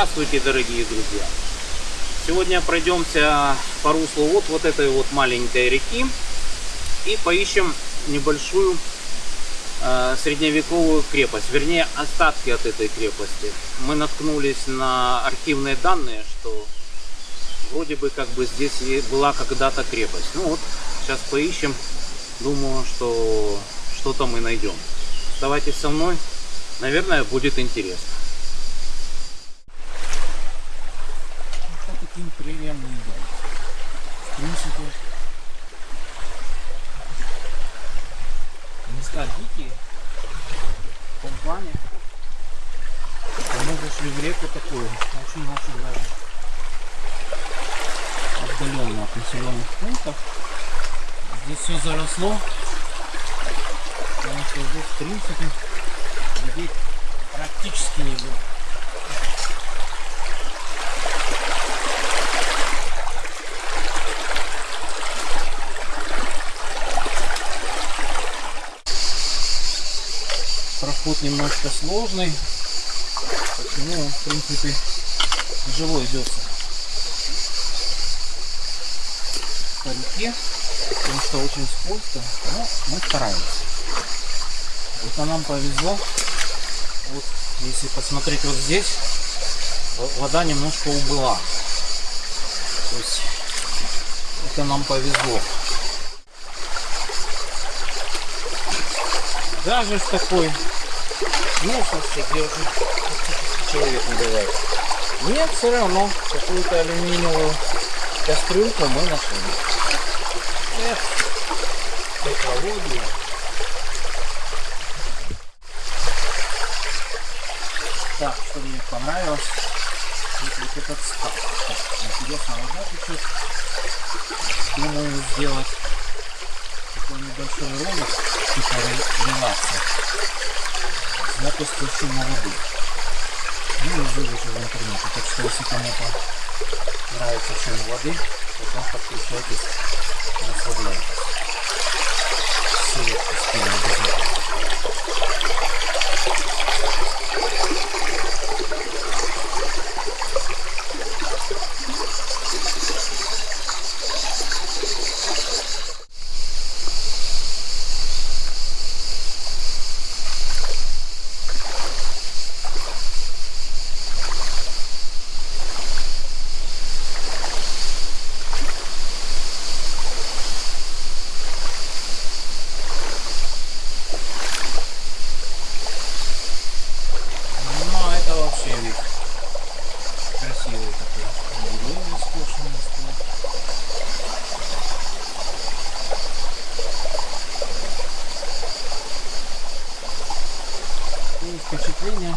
Здравствуйте, дорогие друзья! Сегодня пройдемся по руслу вот, вот этой вот маленькой реки и поищем небольшую э, средневековую крепость, вернее остатки от этой крепости. Мы наткнулись на архивные данные, что вроде бы как бы здесь была когда-то крепость. Ну вот, сейчас поищем, думаю, что что-то мы найдем. Оставайтесь со мной, наверное, будет интересно. таким прериям не идем. В принципе, места дикие. В том плане, что мы зашли в реку такую, очень-очень даже отдаленную от населенных пунктов. Здесь заросло, потому что здесь в принципе людей практически не было. Проход немножко сложный, почему он в принципе тяжело идется по реке, потому что очень скользко, но мы стараемся. Это нам повезло. Вот если посмотреть вот здесь, вода немножко убыла. То есть это нам повезло. Даже в такой местности, где уже человек не бывает. Нет, все равно какую-то алюминиевую кастрюльку мы нашли. Эх, экология. Так, что мне понравилось, вот, этот став. Интересно, вода чуть-чуть. Думаю сделать такой небольшой ролик, типа релакса. Запуск шума воды. Ну и выложу в интернете. Так что если кому-то нравится шум воды, потом подключайтесь, Ссылочку скину обязательно. Ну, а это вообще вид красивый такой. Деревья скошенные стоят. И впечатление,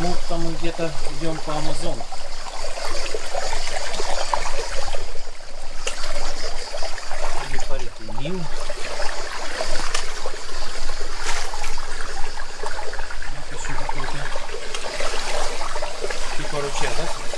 будто мы где-то идем по Амазону. Или по реке Нил. Это еще какой-то типа ручья, да?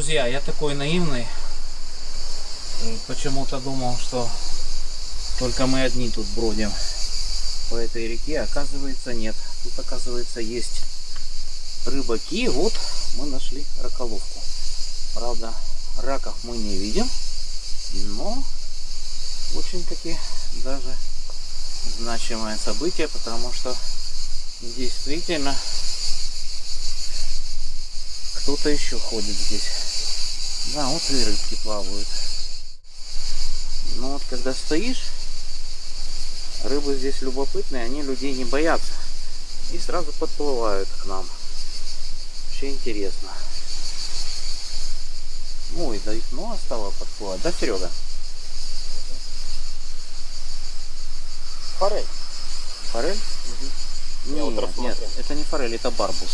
Друзья, я такой наивный. Почему-то думал, что только мы одни тут бродим по этой реке. Оказывается, нет. Тут, оказывается, есть рыбаки. Вот мы нашли раколовку. Правда, раков мы не видим. Но очень-таки даже значимое событие, потому что действительно кто-то еще ходит здесь. Да, вот и рыбки плавают. Но вот когда стоишь, рыбы здесь любопытные, они людей не боятся. И сразу подплывают к нам. Вообще интересно. Ой, да их много стало подплывать. Да, Серега? Форель. Форель? Вот Нет, нет, это не форель, это барбус.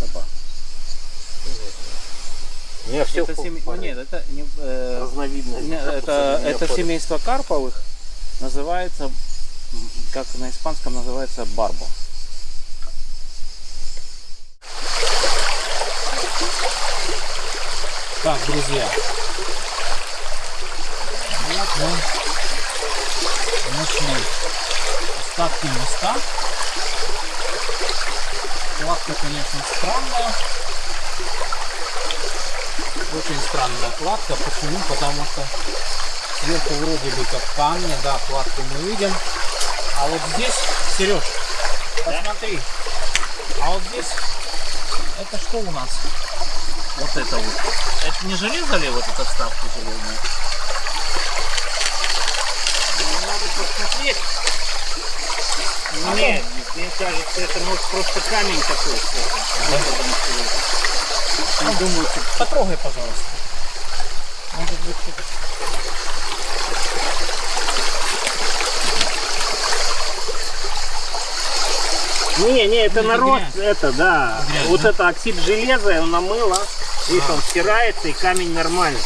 Это барбус. Не, все Это семи- ну, нет, это не, э, разновидность. это, это семейство карповых называется, как на испанском называется, барбо. Так, друзья. Вот мы нашли остатки моста. Кладка, конечно, странная. Очень странная кладка. Почему? Потому что сверху вроде бы как камни, да, кладку мы видим. А вот здесь, Сереж, посмотри. А вот здесь, это что у нас? Вот это вот. Это не железо ли вот эта вставка железная? Надо посмотреть. Нет, мне кажется, это может просто камень такой. Ну, думаю, ты потрогай, пожалуйста. Может быть, что-то. Не, не, это это народ, грязь. это, да. Грязь, вот да? это оксид железа, он намыло. Видишь, он стирается, и камень нормальный.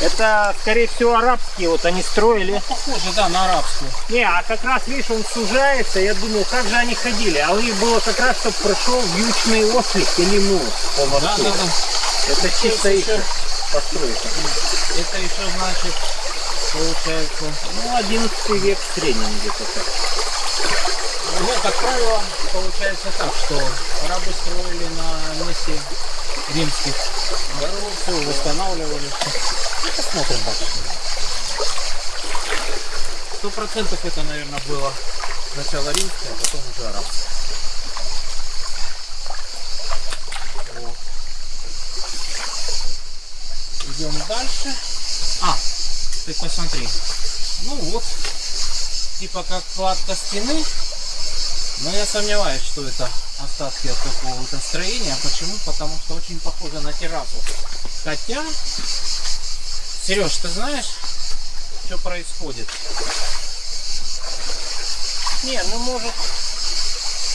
Это, скорее всего, арабские, вот они строили. Похоже, да, на арабскую. Не, а как раз, видишь, он сужается, я думал, как же они ходили. А у них было как раз, чтобы прошел вьючный ослик или по Да, мосту. да, да. Это чисто их еще- постройка. Это еще значит, получается, Ну, 11 век в среднем где-то так. ну, как правило, получается так, что арабы строили на месте римских дорог, все восстанавливали. Посмотрим дальше. Сто процентов это, наверное, было сначала римское, а потом уже арабское. Идем дальше. А, ты посмотри. Ну вот, типа как кладка стены. Но я сомневаюсь, что это остатки от какого-то строения. Почему? Потому что очень похоже на террасу. Хотя, Сереж, ты знаешь, что происходит? Не, ну может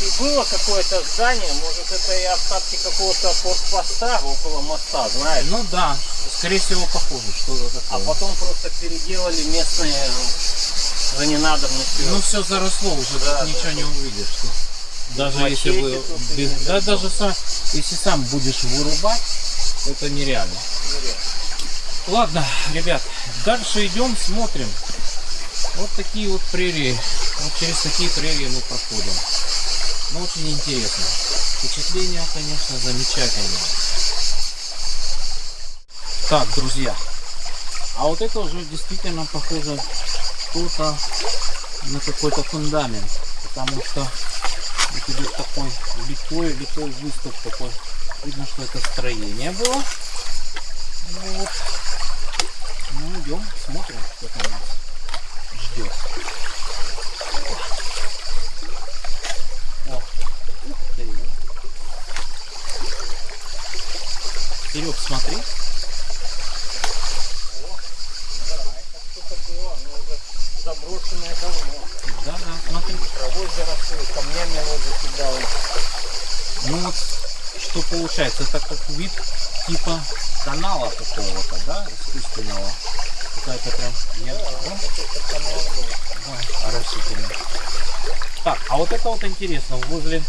и было какое-то здание, может это и остатки какого-то форпоста около моста, знаешь. Ну да, скорее всего похоже, что-то А такое. потом просто переделали местные за ненадобностью. Ну все заросло уже, Да, ничего да. не увидишь. Что... Даже если вы, без- да, даже сам, если сам будешь вырубать, это нереально. Ладно, ребят, дальше идем, смотрим. Вот такие вот прерии. Вот через такие прерии мы проходим. Ну, очень интересно. Впечатление, конечно, замечательное. Так, друзья. А вот это уже действительно похоже что-то на какой-то фундамент. Потому что вот идет такой литой, литой выступ такой. Видно, что это строение было. Ну вот. Идем, смотрим, что там нас ждет. О, ух ты. Серег, смотри. Заброшенное давно. Да, да, смотри. Травой заросло, камнями оно закидало. Ну вот, что получается, это как вид типа канала какого-то, да, искусственного. Какая-то прям, нет, да? Да, растительный. Так, а вот это вот интересно, возле,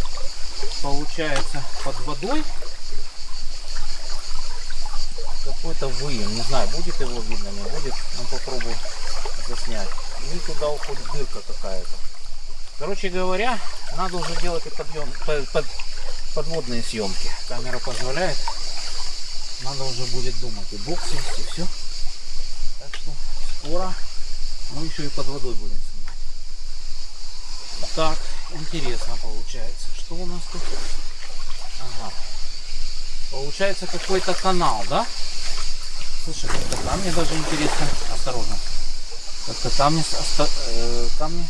получается, под водой какой-то выем. Не знаю, будет его видно, не будет. Ну попробую заснять. И туда уходит дырка какая-то. Короче говоря, надо уже делать и подъем, по- под- подводные съемки. Камера позволяет. Надо уже будет думать. И бокс есть, и все. Так что скоро мы еще и под водой будем снимать. Так, интересно получается. Что у нас тут? Ага. Получается какой-то канал, да? Слушай, как-то камни даже интересно. Осторожно. Как-то камни, с- оста- э, камни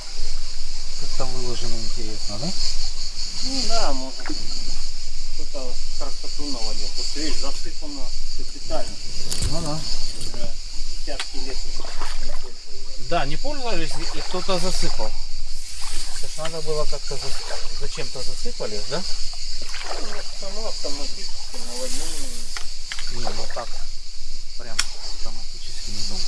как-то выложены интересно, да? Ну да, может кто-то красоту навалил. Вот видишь, засыпано капитально. Ну да. Уже десятки лет уже не пользовались. Да, не пользовались и кто-то засыпал. Это ж надо было как-то за- зачем-то засыпали, да? Ну, само автоматически наводнение. Не, ну так. Прям автоматически не думал.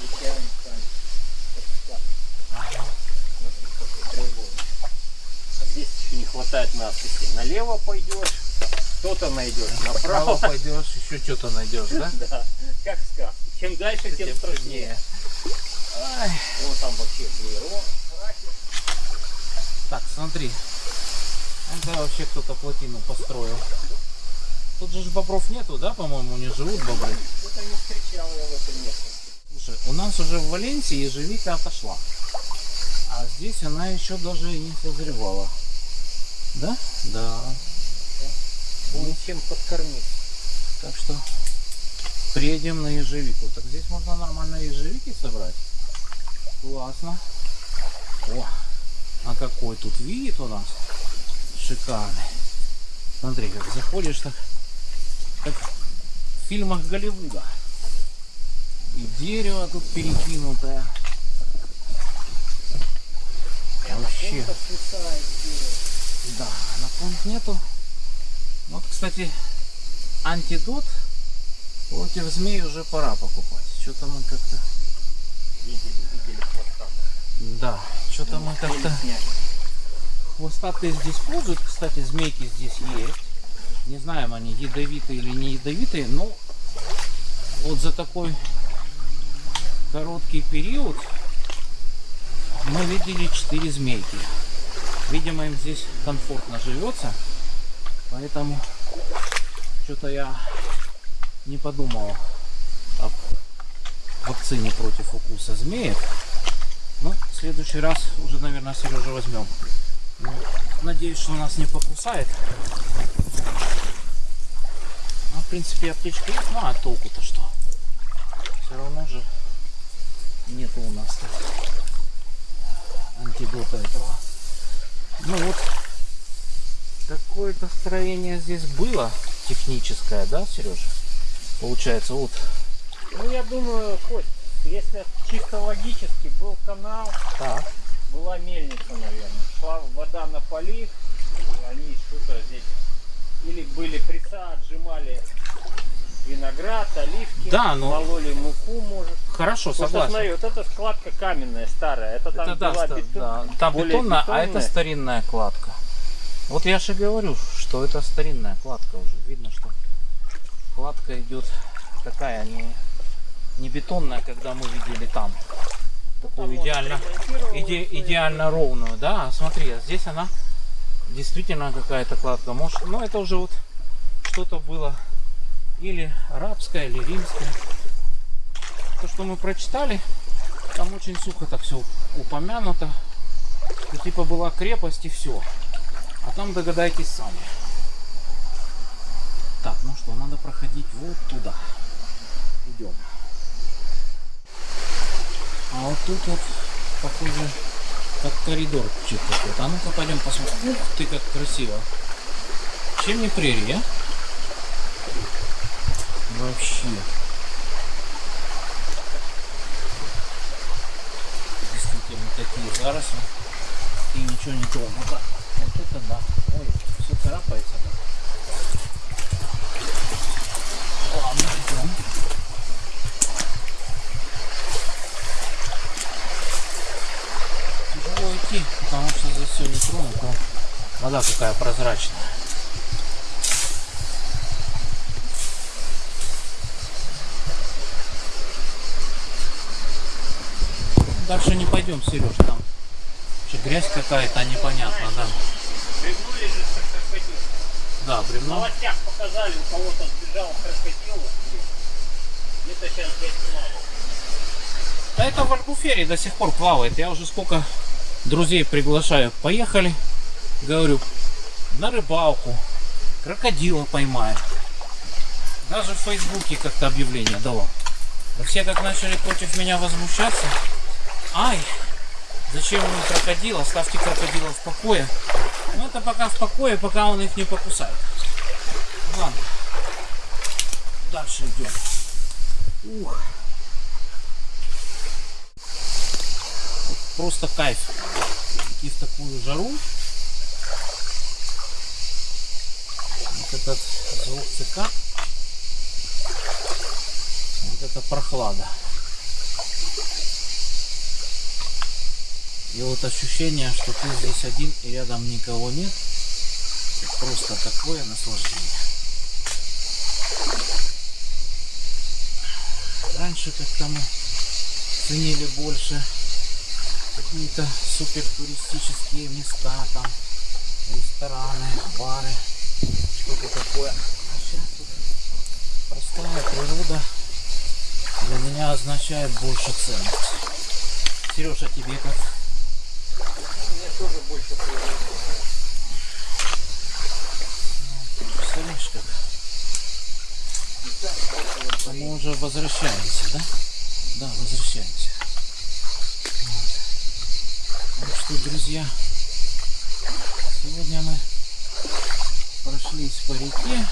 Идеально станет. Как склад. Ага. Смотри, какой треугольник. А здесь хватает надписи. Налево пойдешь, что-то найдешь. Направо Направо. пойдешь, еще что-то найдешь, да? Да, как сказка. Чем дальше, тем страшнее. Вон там вообще блиро. Так, смотри. Это вообще кто-то плотину построил. Тут же бобров нету, да, по-моему, не живут бобры. Что-то не встречал я в этом. Слушай, у нас уже в Валенсии ежевика отошла. А здесь она еще даже и не созревала. Да? Да. Будет чем подкормить. Так что приедем на ежевику. Так здесь можно нормально ежевики собрать. Классно. О, а какой тут вид у нас шикарный. Смотри, как заходишь, так как в фильмах Голливуда. И дерево тут перекинутое. Вообще. Да, на фронт нету. Вот, кстати, антидот против змей уже пора покупать. Что-то мы как-то... Видели, видели хвоста. Да, что-то мы как-то... Хвостатые здесь пользуют. Кстати, змейки здесь есть. Не знаем, они ядовитые или не ядовитые, но вот за такой короткий период мы видели 4 змейки. Видимо, им здесь комфортно живется, поэтому что-то я не подумал о вакцине против укуса змеек. Ну, в следующий раз уже, наверное, Сережа возьмем. Ну, надеюсь, что нас не покусает. Ну, в принципе, аптечка есть, ну а толку-то что? Все равно же нету у нас тут антидота этого. Ну вот, какое-то строение здесь было техническое, да, Сережа? Получается, вот, Ну, я думаю, Кость, если чисто логически был канал, так, была мельница, наверное. Шла вода на полив, они что-то здесь или были преса, отжимали виноград, оливки, Да, но- мололи муку, может. хорошо, Потому что, согласен. смотри, вот эта складка каменная, старая. Это там Это да, была бетон- да, там более бетонная, а это бетонная. старинная кладка. Вот я же говорю, что это старинная кладка уже. Видно, что кладка идет такая, не, не бетонная, когда мы видели там. Такую идеально, иде- идеально ровную. Да, а смотри, а здесь она действительно какая-то кладка. Может, ну это уже вот что-то было или арабское, или римское. То, что мы прочитали, там очень сухо так все упомянуто. И типа была крепость и все. А там догадайтесь сами. Так, ну что, надо проходить вот туда. Идем. А вот тут вот, похоже, как коридор чуть какой-то. А ну-ка пойдем посмотрим. Ух ты, как красиво. Чем не прерия? а? Вообще. Действительно такие заросли. И ничего не тронуто. Вот это да. Ой, все царапается. да. Идти, потому что здесь все не тронуто. Вода какая прозрачная. Дальше не пойдем, Сереж, там вообще грязь какая-то непонятно, да. Бревно лежит, крокодил. Да, В бревно. новостях показали, у кого-то сбежал крокодил. Где-то сейчас здесь плавал. Да это в Альбуфере до сих пор плавает. Я уже сколько друзей приглашаю. Поехали. Говорю, на рыбалку. Крокодила поймаем. Даже в Фейсбуке как-то объявление давал. Да все как начали против меня возмущаться. Ай, зачем им крокодил? Оставьте крокодила в покое. Ну это пока в покое, пока он их не покусает. Ладно. Дальше идем. Ух. просто кайф. Идти в такую жару. Вот этот звук цикад. Вот это прохлада. И вот ощущение, что ты здесь один и рядом никого нет. Просто такое наслаждение. Раньше как-то мы ценили больше какие-то супер туристические места там, рестораны, бары, что-то такое. А сейчас тут простая природа для меня означает больше ценность. Сережа, тебе как? Тоже больше. Представляешь как? А мы уже возвращаемся, да? Да, возвращаемся. Вот. Так что, друзья, сегодня мы прошлись по реке,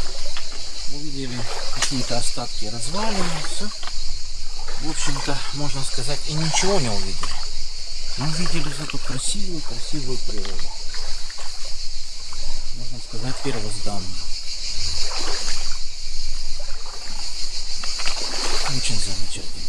увидели какие-то остатки развалин, все. В общем-то, можно сказать, и ничего не увидели. Но увидели зато красивую, красивую природу. Можно сказать, первозданную. Очень замечательно.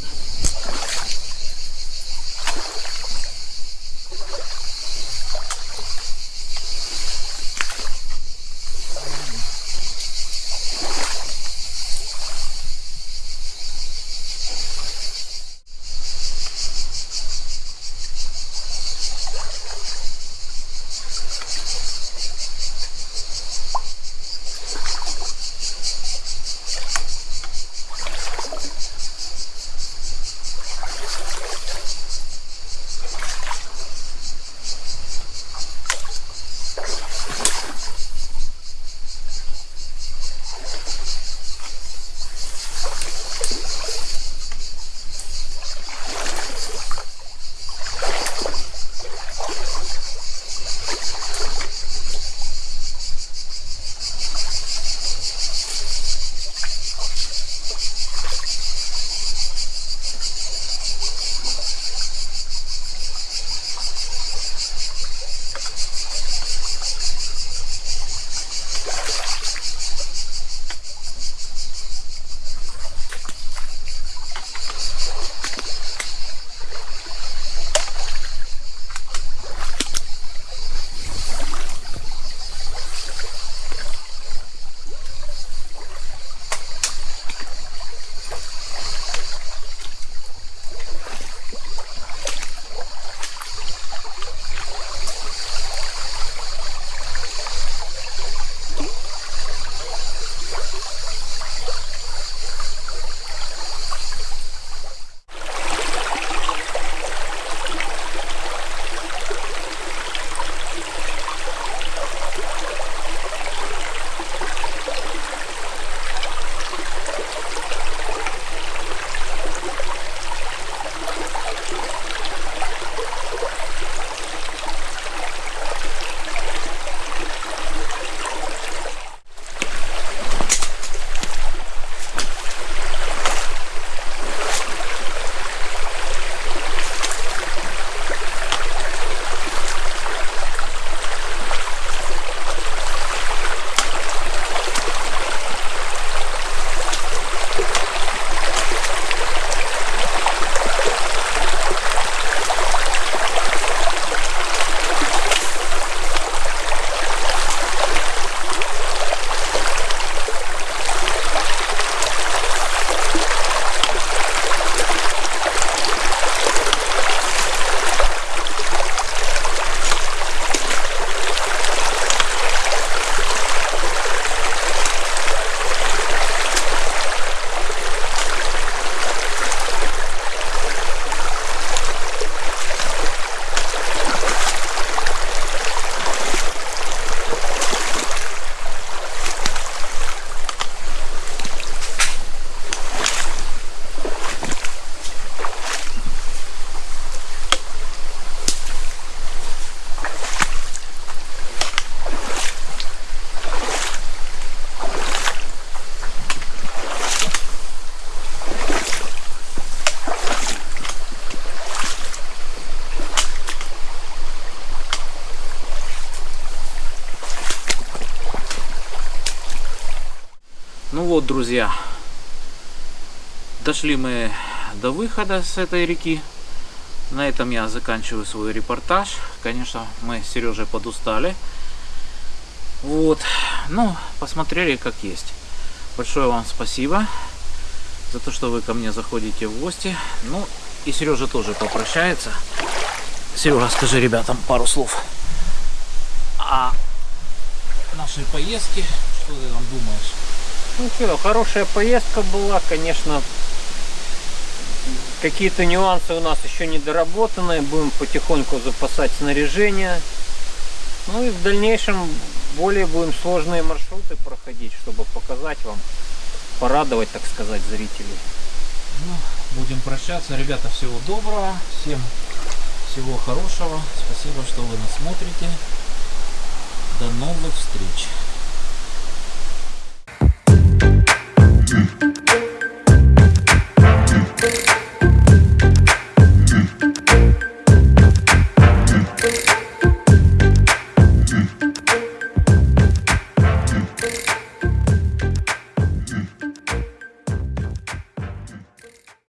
Вот, друзья, дошли мы до выхода с этой реки. На этом я заканчиваю свой репортаж. Конечно, мы с Сережей подустали. Вот. Ну, посмотрели как есть. Большое вам спасибо за то, что вы ко мне заходите в гости. Ну, и Сережа тоже попрощается. Серега, скажи ребятам пару слов о нашей поездке. Что ты там думаешь? Ну что, хорошая поездка была, конечно. Какие-то нюансы у нас еще не доработаны. Будем потихоньку запасать снаряжение. Ну и в дальнейшем более будем сложные маршруты проходить, чтобы показать вам, порадовать, так сказать, зрителей. Ну, будем прощаться. Ребята, всего доброго. Всем всего хорошего. Спасибо, что вы нас смотрите. До новых встреч. Mm.